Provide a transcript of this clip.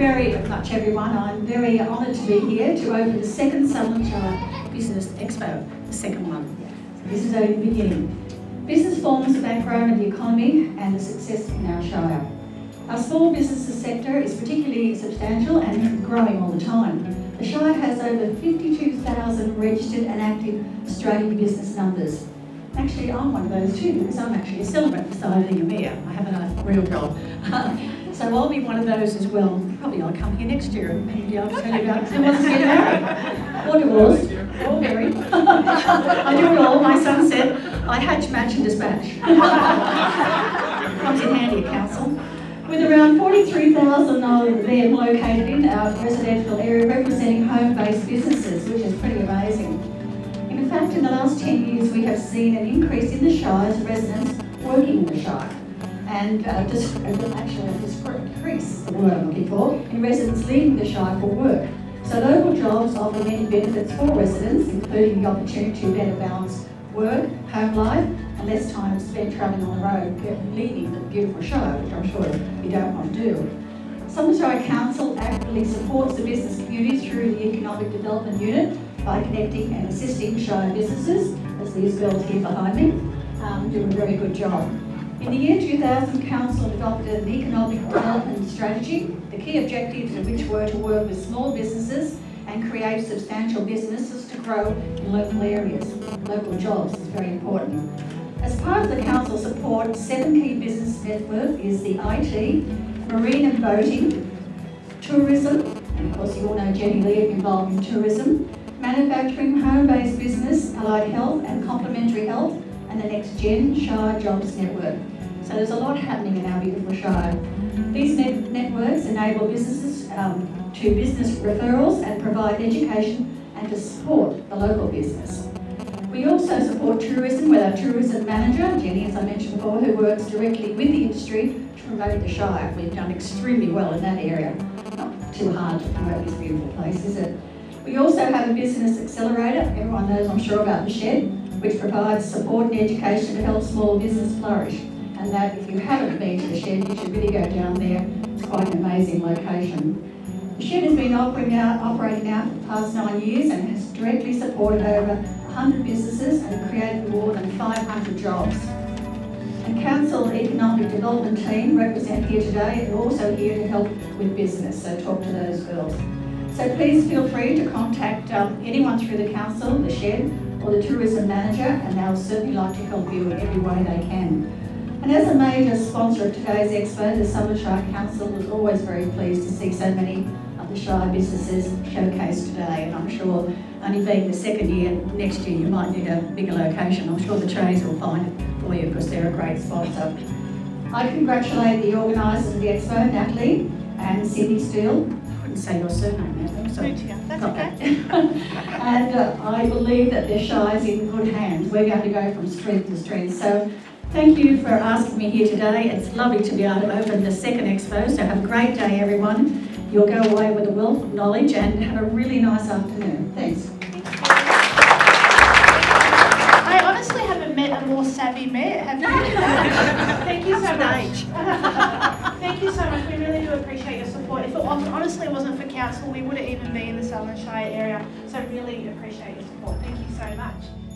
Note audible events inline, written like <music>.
much, everyone. I'm very honoured to be here to open the second Sutherland Shire Business Expo, the second one. This is only the beginning. Business forms the backbone of the economy and the success in our Shire. Our small businesses sector is particularly substantial and growing all the time. The Shire has over 52,000 registered and active Australian business numbers. Actually, I'm one of those too because I'm actually a celebrant beside being a mayor. I have a real job. <laughs> so I'll be one of those as well. Probably I'll come here next year and maybe I'll tell you about who wants to get married. Or divorced, or married. I do it all. My son said, I hatch, match and dispatch. <laughs> Comes in handy at council. With around 43,000 of them located in our residential area representing home-based businesses, which is pretty amazing. In fact, in the last 10 years, we have seen an increase in the Shire's residents working in the Shire. And uh, just, actually a decrease, the I'm looking for, in residents leaving the Shire for work. So local jobs offer many benefits for residents, including the opportunity to better balance work, home life, and less time spent travelling on the road, leaving the beautiful Shire, which I'm sure you don't want to do. Sutherland Shire Council actively supports the business community through the Economic Development Unit by connecting and assisting Shire businesses, as these girls here behind me, um, do a very good job. In the year 2000, Council developed an economic development strategy, the key objectives of which were to work with small businesses and create substantial businesses to grow in local areas. Local jobs is very important. As part of the Council support, seven key business network is the IT, marine and boating, tourism, and of course you all know Jenny Lee involved in tourism, manufacturing, home-based business, allied health and complementary health, and the next Gen Shire Jobs Network. So there's a lot happening in our beautiful Shire. These net networks enable businesses um, to business referrals and provide education and to support the local business. We also support tourism with our tourism manager, Jenny, as I mentioned before, who works directly with the industry to promote the Shire. We've done extremely well in that area. Not too hard to promote this beautiful place, is it? We also have a business accelerator, everyone knows I'm sure about the shed, which provides support and education to help small business flourish. And that if you haven't been to the shed, you should really go down there. It's quite an amazing location. The shed has been operating out for the past nine years and has directly supported over 100 businesses and created more than 500 jobs. The Council Economic Development Team represent here today and also here to help with business, so talk to those girls. So please feel free to contact um, anyone through the council, the shed, or the tourism manager, and they'll certainly like to help you in every way they can. And as a major sponsor of today's expo, the Summer Shire Council was always very pleased to see so many of the Shire businesses showcased today, and I'm sure only being the second year, next year you might need a bigger location. I'm sure the Trays will find it for you because they're a great sponsor. I congratulate the organisers of the expo, Natalie and Cindy Steele, say your surname now. So That's okay. <laughs> and uh, I believe that their Shire is in good hands. We're going to go from strength to strength. So thank you for asking me here today. It's lovely to be able to open the second expo. So have a great day, everyone. You'll go away with a wealth of knowledge and have a really nice afternoon. Thanks. I honestly haven't met a more savvy mayor, have you? <laughs> Thank you so much. <laughs> Thank you so much. We really do appreciate your support. If it honestly wasn't for council, we wouldn't even be in the Sutherland Shire area. So really appreciate your support. Thank you so much.